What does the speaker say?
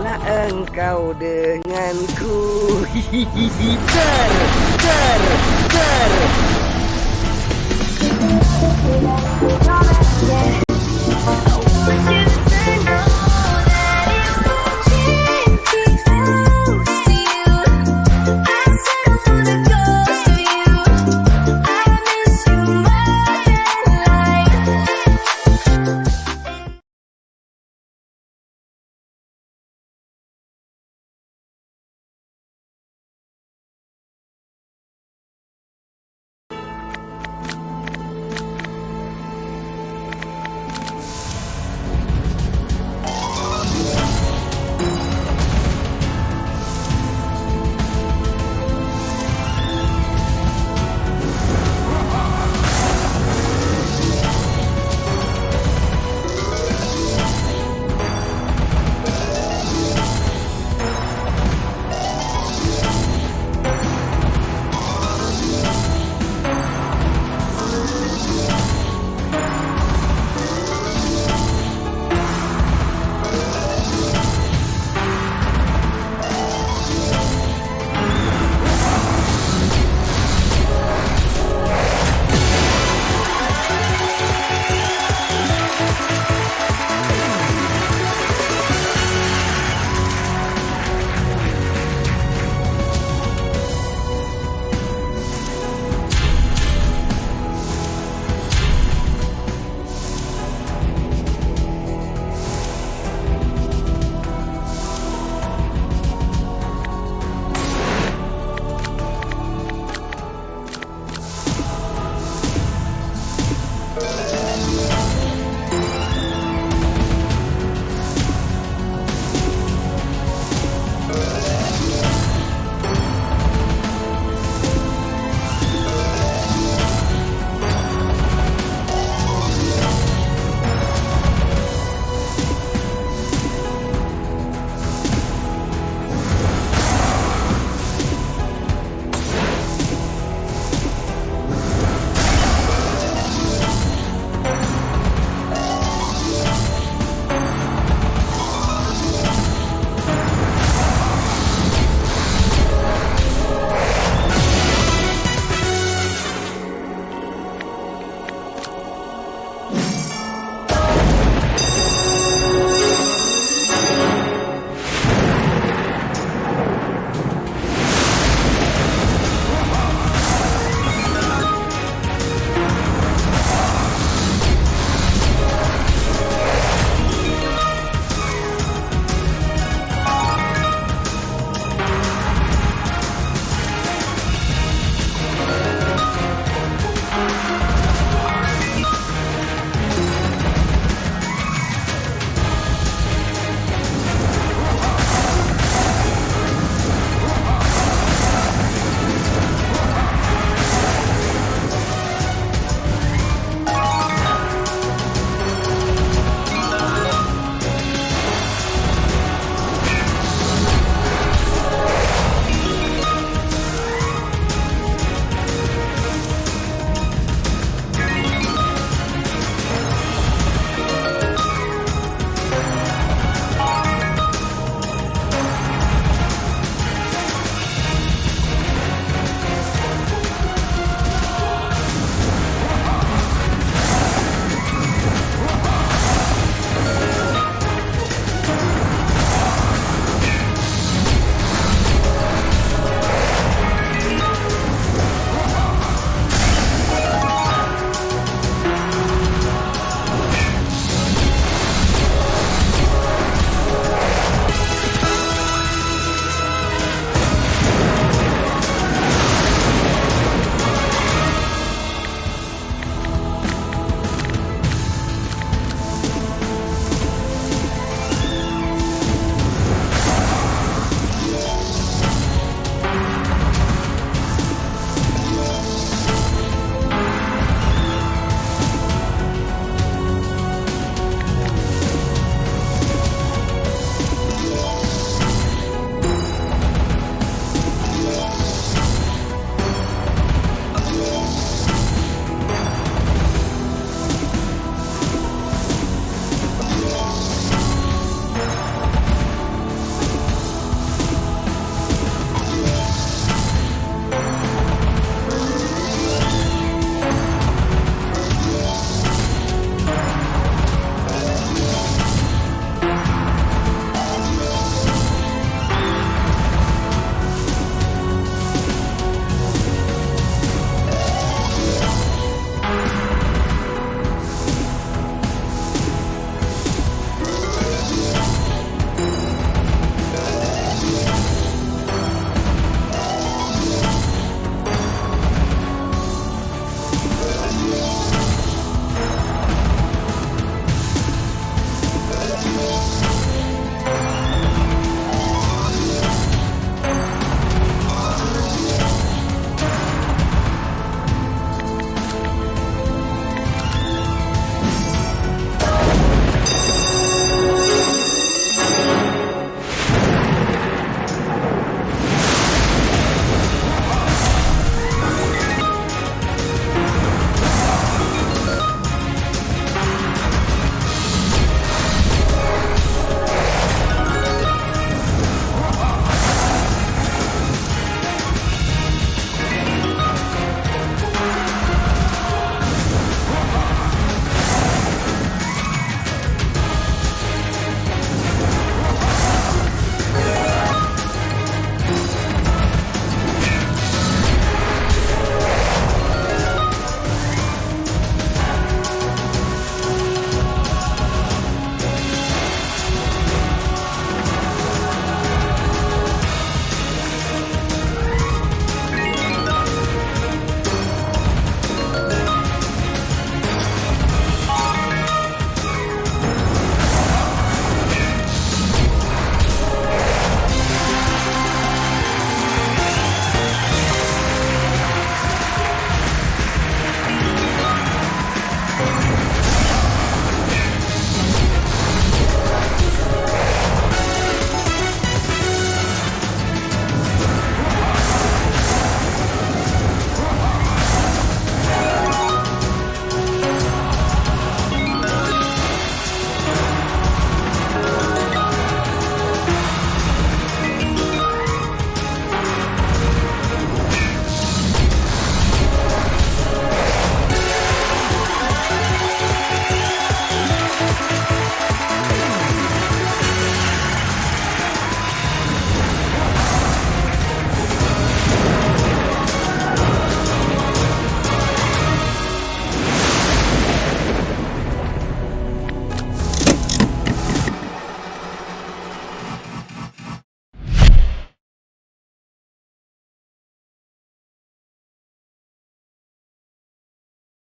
lah engkau denganku Ter, ter, ter Terima!